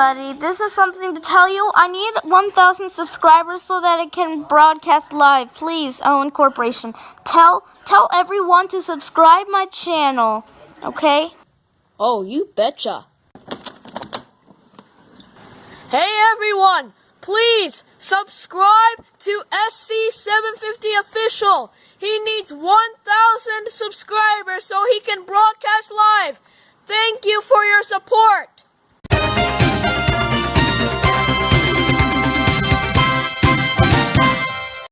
everybody. This is something to tell you. I need 1,000 subscribers so that I can broadcast live. Please, Owen Corporation, tell tell everyone to subscribe my channel. Okay? Oh, you betcha. Hey everyone, please subscribe to SC750 Official. He needs 1,000 subscribers so he can broadcast live. Thank you for your support.